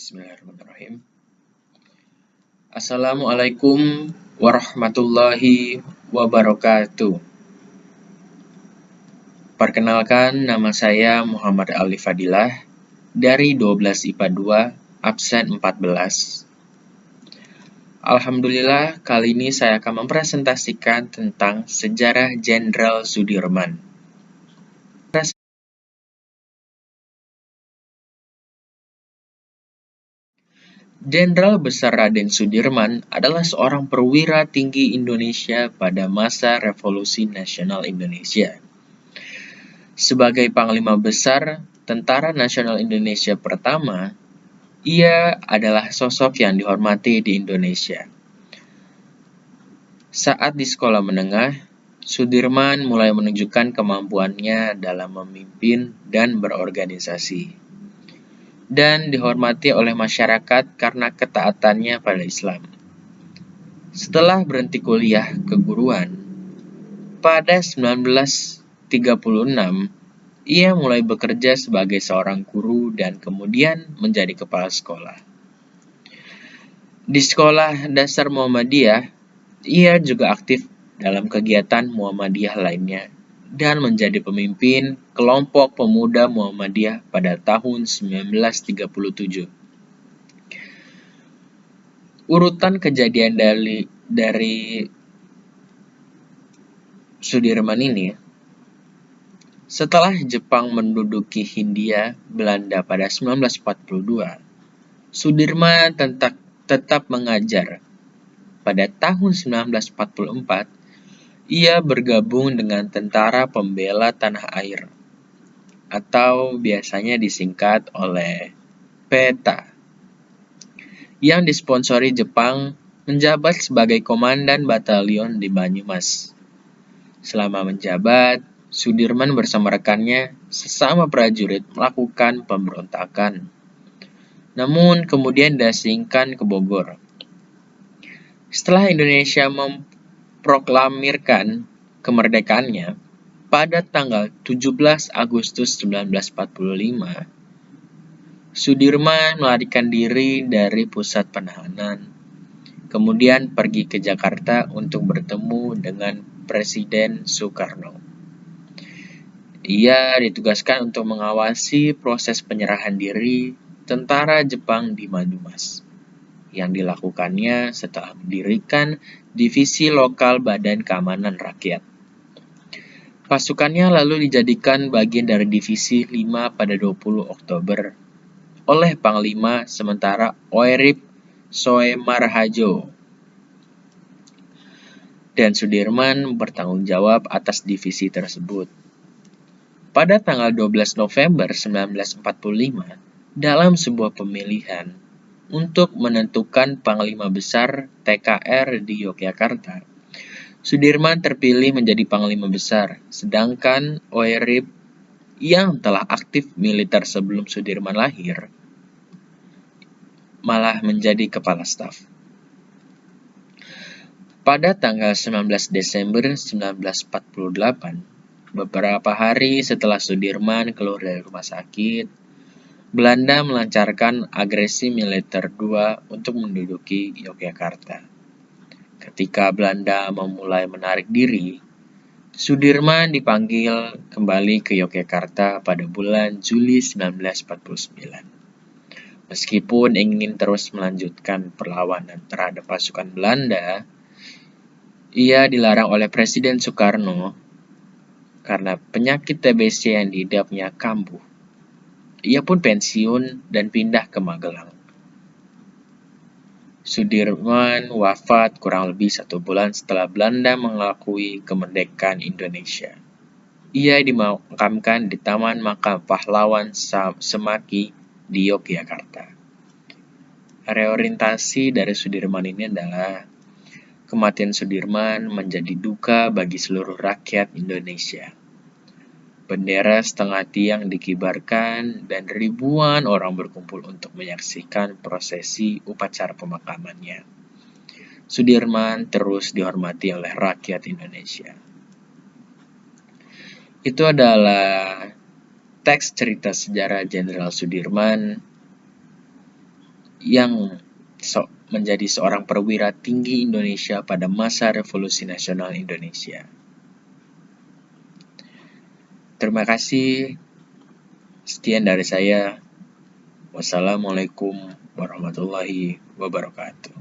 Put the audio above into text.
Bismillahirrahmanirrahim. Assalamualaikum warahmatullahi wabarakatuh. Perkenalkan, nama saya Muhammad Ali Fadilah dari 12 IPA 2, absen 14. Alhamdulillah, kali ini saya akan mempresentasikan tentang sejarah Jenderal Sudirman. Jenderal Besar Raden Sudirman adalah seorang perwira tinggi Indonesia pada masa Revolusi Nasional Indonesia. Sebagai Panglima Besar Tentara Nasional Indonesia pertama, ia adalah sosok yang dihormati di Indonesia. Saat di sekolah menengah, Sudirman mulai menunjukkan kemampuannya dalam memimpin dan berorganisasi dan dihormati oleh masyarakat karena ketaatannya pada Islam. Setelah berhenti kuliah keguruan, pada 1936 ia mulai bekerja sebagai seorang guru dan kemudian menjadi kepala sekolah. Di sekolah dasar Muhammadiyah, ia juga aktif dalam kegiatan Muhammadiyah lainnya dan menjadi pemimpin kelompok pemuda Muhammadiyah pada tahun 1937. Urutan kejadian dari, dari Sudirman ini, setelah Jepang menduduki Hindia Belanda pada 1942, Sudirman tetap, tetap mengajar. Pada tahun 1944, ia bergabung dengan Tentara Pembela Tanah Air, atau biasanya disingkat oleh PETA, yang disponsori Jepang menjabat sebagai komandan batalion di Banyumas. Selama menjabat, Sudirman bersama rekannya sesama prajurit melakukan pemberontakan. Namun kemudian diasingkan ke Bogor. Setelah Indonesia mem memproklamirkan kemerdekaannya pada tanggal 17 Agustus 1945, Sudirman melarikan diri dari pusat penahanan, kemudian pergi ke Jakarta untuk bertemu dengan Presiden Soekarno. Ia ditugaskan untuk mengawasi proses penyerahan diri tentara Jepang di Madumas yang dilakukannya setelah mendirikan Divisi Lokal Badan Keamanan Rakyat. Pasukannya lalu dijadikan bagian dari Divisi 5 pada 20 Oktober oleh Panglima sementara Oerip Soemarhajo. Dan Sudirman bertanggung jawab atas divisi tersebut. Pada tanggal 12 November 1945, dalam sebuah pemilihan, untuk menentukan Panglima Besar TKR di Yogyakarta. Sudirman terpilih menjadi Panglima Besar, sedangkan Oerip yang telah aktif militer sebelum Sudirman lahir malah menjadi kepala staf. Pada tanggal 19 Desember 1948, beberapa hari setelah Sudirman keluar dari rumah sakit, Belanda melancarkan agresi militer dua untuk menduduki Yogyakarta. Ketika Belanda memulai menarik diri, Sudirman dipanggil kembali ke Yogyakarta pada bulan Juli 1949. Meskipun ingin terus melanjutkan perlawanan terhadap pasukan Belanda, ia dilarang oleh Presiden Soekarno karena penyakit TBC yang diidapnya kambuh. Ia pun pensiun dan pindah ke Magelang. Sudirman wafat kurang lebih satu bulan setelah Belanda mengakui kemerdekaan Indonesia. Ia dimakamkan di Taman Makam Pahlawan Semaki di Yogyakarta. Reorientasi dari Sudirman ini adalah kematian Sudirman menjadi duka bagi seluruh rakyat Indonesia. Bendera setengah tiang dikibarkan dan ribuan orang berkumpul untuk menyaksikan prosesi upacara pemakamannya. Sudirman terus dihormati oleh rakyat Indonesia. Itu adalah teks cerita sejarah Jenderal Sudirman yang so menjadi seorang perwira tinggi Indonesia pada masa Revolusi Nasional Indonesia. Terima kasih. Sekian dari saya. Wassalamualaikum warahmatullahi wabarakatuh.